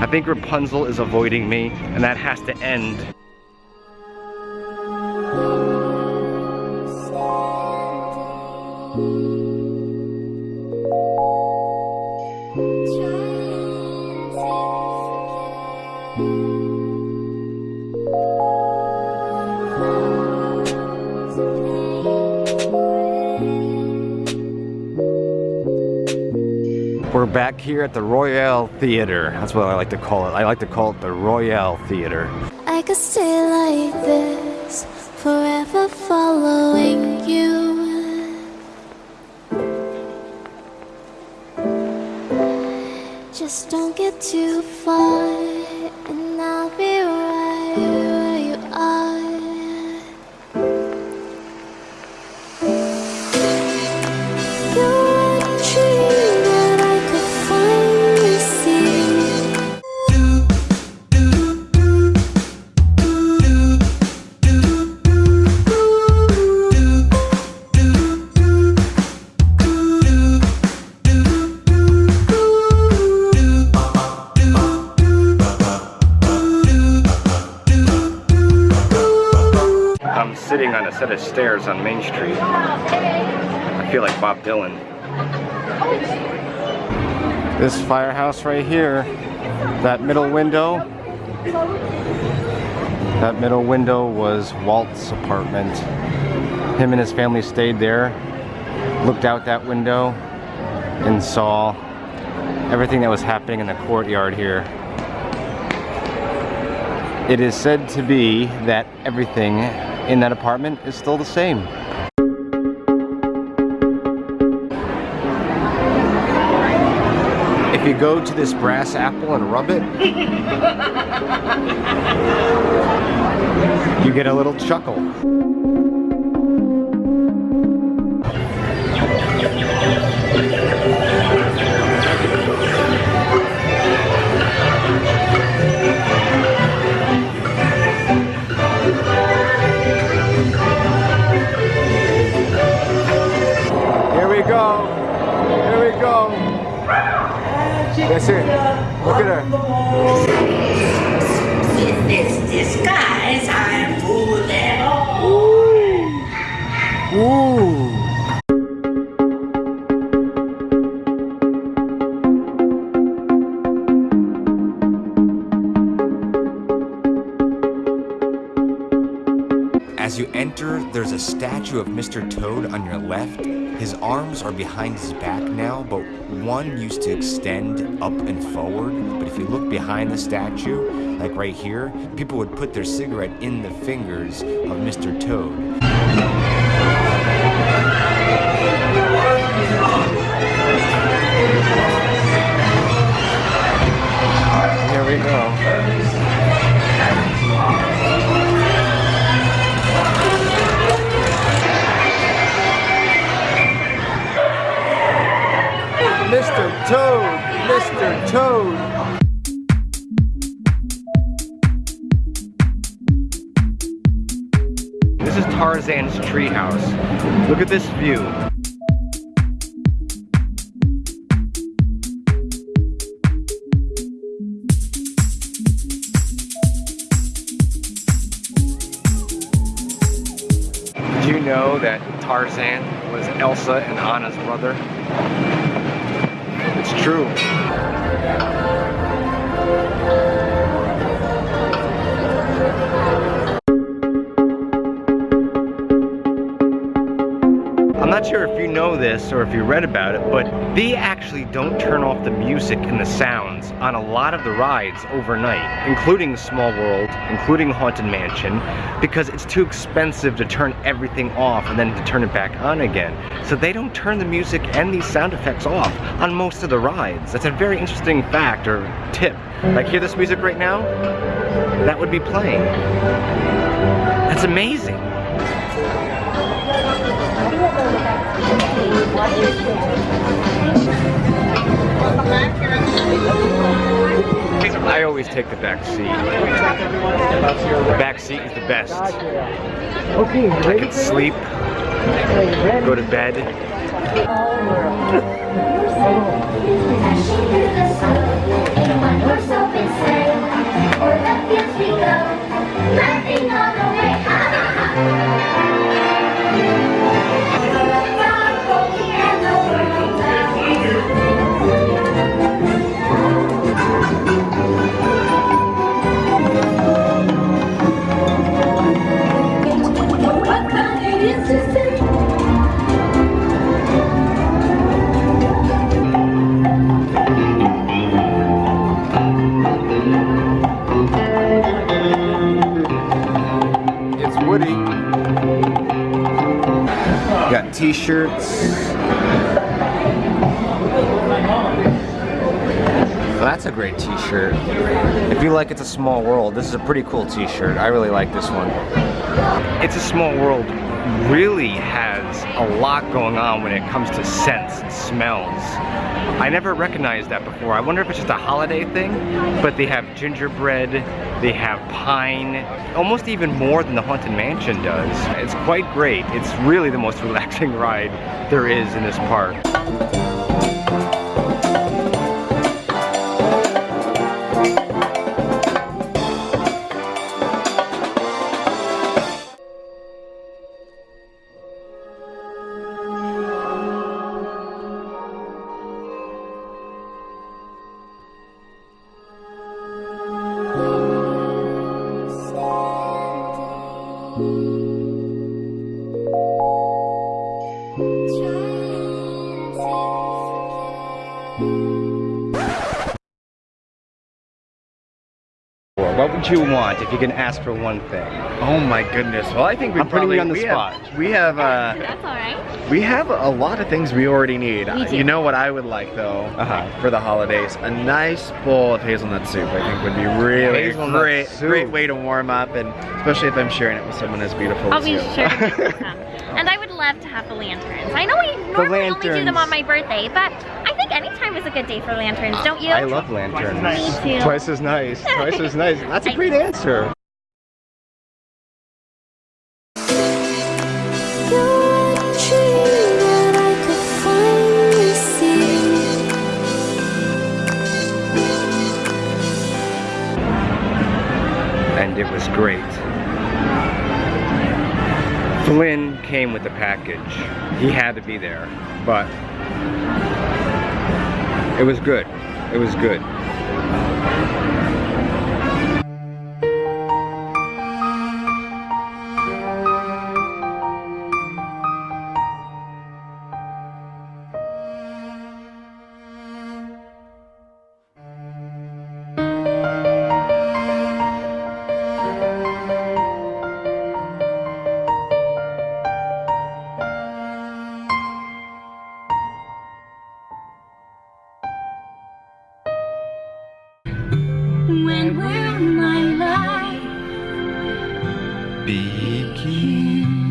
I think Rapunzel is avoiding me, and that has to end. We're back here at the Royale Theater. That's what I like to call it. I like to call it the Royale Theater. I could stay like this, forever following you. Just don't get too far, sitting on a set of stairs on Main Street. I feel like Bob Dylan. This firehouse right here, that middle window, that middle window was Walt's apartment. Him and his family stayed there, looked out that window, and saw everything that was happening in the courtyard here. It is said to be that everything in that apartment is still the same. If you go to this brass apple and rub it, you get a little chuckle. That's it. Look at her. In this disguise, I'm fooling all. Ooh. As you enter, there's a statue of Mr. Toad on your left. His arms are behind his back now, but one used to extend up and forward. But if you look behind the statue, like right here, people would put their cigarette in the fingers of Mr. Toad. Toad! Mr. Toad! This is Tarzan's treehouse. Look at this view. Did you know that Tarzan was Elsa and Anna's brother? It's true. Know this or if you read about it, but they actually don't turn off the music and the sounds on a lot of the rides overnight, including Small World, including Haunted Mansion, because it's too expensive to turn everything off and then to turn it back on again. So they don't turn the music and these sound effects off on most of the rides. That's a very interesting fact or tip. Like hear this music right now? That would be playing. That's amazing. I always take the back seat. The back seat is the best. I can sleep, go to bed. T-shirts. That's a great t-shirt. If you like It's a Small World, this is a pretty cool t-shirt. I really like this one. It's a Small World really has a lot going on when it comes to scents and smells. I never recognized that before. I wonder if it's just a holiday thing, but they have gingerbread, they have pine, almost even more than the Haunted Mansion does. It's quite great. It's really the most relaxing ride there is in this park. What would you want if you can ask for one thing? Oh my goodness. Well, I think we I'm putting probably you on the we spot. Have, we have uh, That's alright. we have a lot of things we already need. We do. You know what I would like though Uh-huh. for the holidays? A nice bowl of hazelnut soup. I think would be really Hazelnut great, soup. great way to warm up, and especially if I'm sharing it with someone as beautiful I'll as be you. sure to do some. And I would love to have the lanterns. I know we normally only do them on my birthday, but I think any time is a good day for lanterns, don't you? I love lanterns. Me too. Twice as nice. Twice as nice. That's a great answer. You're a dream that I could finally see. and it was great. Flynn came with the package. He had to be there, but it was good. It was good. speaking.